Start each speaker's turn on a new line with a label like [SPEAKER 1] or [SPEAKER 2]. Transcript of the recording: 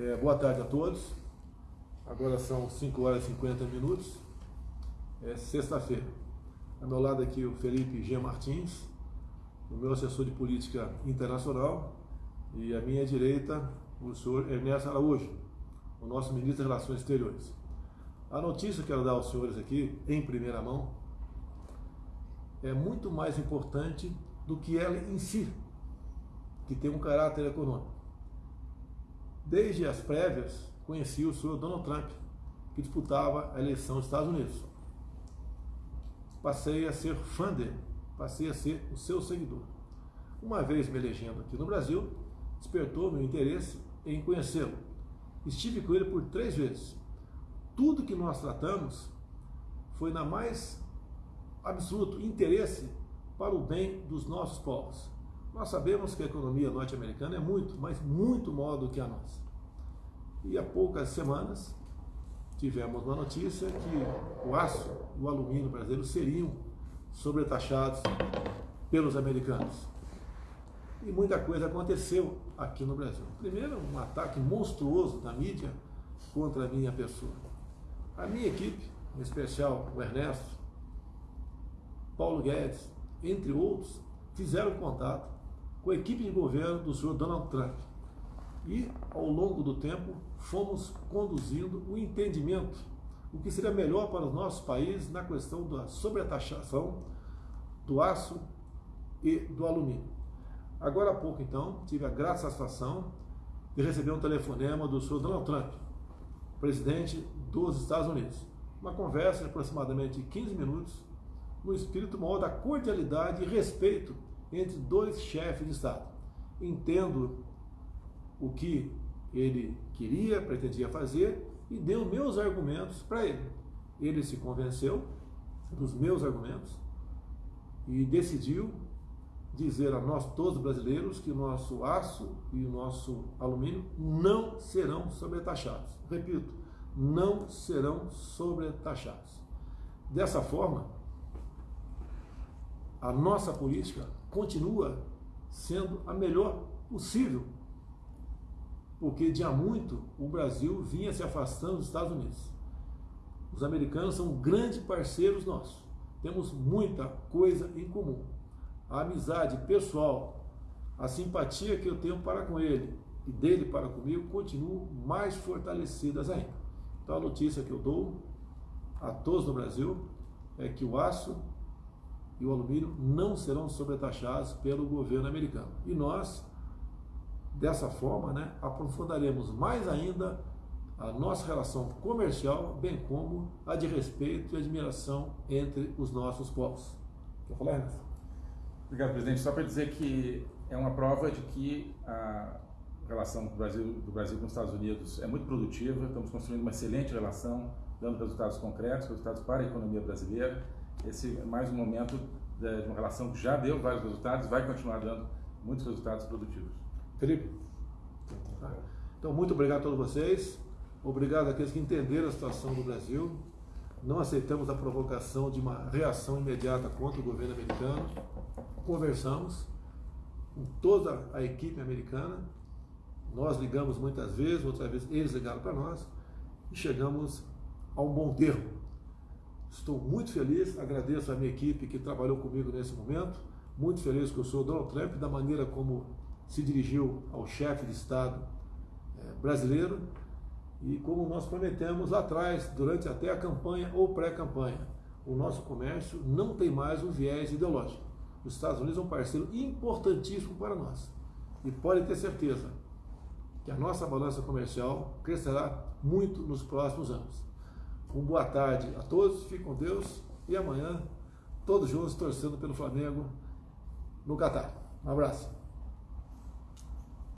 [SPEAKER 1] É, boa tarde a todos. Agora são 5 horas e 50 minutos. É sexta-feira. Ao meu lado aqui o Felipe G. Martins, o meu assessor de política internacional, e à minha direita o senhor Ernesto Araújo, o nosso ministro das Relações Exteriores. A notícia que eu quero dar aos senhores aqui, em primeira mão, é muito mais importante do que ela em si, que tem um caráter econômico. Desde as prévias, conheci o senhor Donald Trump, que disputava a eleição dos Estados Unidos. Passei a ser fã dele, passei a ser o seu seguidor. Uma vez me elegendo aqui no Brasil, despertou meu interesse em conhecê-lo. Estive com ele por três vezes. Tudo que nós tratamos foi na mais absoluto interesse para o bem dos nossos povos. Nós sabemos que a economia norte-americana é muito, mas muito maior do que a nossa. E há poucas semanas tivemos uma notícia que o aço e o alumínio brasileiro seriam sobretaxados pelos americanos. E muita coisa aconteceu aqui no Brasil. Primeiro, um ataque monstruoso da mídia contra a minha pessoa. A minha equipe, em especial o Ernesto, Paulo Guedes, entre outros, fizeram contato com a equipe de governo do senhor Donald Trump. E, ao longo do tempo, fomos conduzindo o entendimento, o que seria melhor para os nossos países na questão da sobretaxação do aço e do alumínio. Agora há pouco, então, tive a grata satisfação de receber um telefonema do senhor Donald Trump, presidente dos Estados Unidos. Uma conversa de aproximadamente 15 minutos, no espírito maior da cordialidade e respeito entre dois chefes de Estado. Entendo o que ele queria, pretendia fazer e deu meus argumentos para ele. Ele se convenceu dos meus argumentos e decidiu dizer a nós todos brasileiros que o nosso aço e o nosso alumínio não serão sobretaxados. Repito, não serão sobretaxados. Dessa forma, a nossa política continua sendo a melhor possível, porque de há muito o Brasil vinha se afastando dos Estados Unidos. Os americanos são grandes parceiros nossos, temos muita coisa em comum. A amizade pessoal, a simpatia que eu tenho para com ele e dele para comigo continuam mais fortalecidas ainda. Então a notícia que eu dou a todos no Brasil é que o aço e o alumínio não serão sobretaxados pelo governo americano. E nós, dessa forma, né, aprofundaremos mais ainda a nossa relação comercial, bem como a de respeito e admiração entre os nossos povos. Quer falar, Ernesto?
[SPEAKER 2] Obrigado, presidente. Só para dizer que é uma prova de que a relação do Brasil, do Brasil com os Estados Unidos é muito produtiva, estamos construindo uma excelente relação, dando resultados concretos, resultados para a economia brasileira esse é mais um momento de uma relação que já deu vários resultados, vai continuar dando muitos resultados produtivos.
[SPEAKER 1] Felipe? Então, muito obrigado a todos vocês. Obrigado àqueles que entenderam a situação do Brasil. Não aceitamos a provocação de uma reação imediata contra o governo americano. Conversamos com toda a equipe americana. Nós ligamos muitas vezes, outras vezes eles ligaram para nós e chegamos a um bom termo. Estou muito feliz, agradeço a minha equipe que trabalhou comigo nesse momento, muito feliz com o senhor Donald Trump, da maneira como se dirigiu ao chefe de Estado é, brasileiro e como nós prometemos lá atrás, durante até a campanha ou pré-campanha, o nosso comércio não tem mais um viés ideológico. Os Estados Unidos é um parceiro importantíssimo para nós. E pode ter certeza que a nossa balança comercial crescerá muito nos próximos anos. Um boa tarde a todos, fiquem com Deus e amanhã todos juntos torcendo pelo Flamengo no Catar. Um abraço.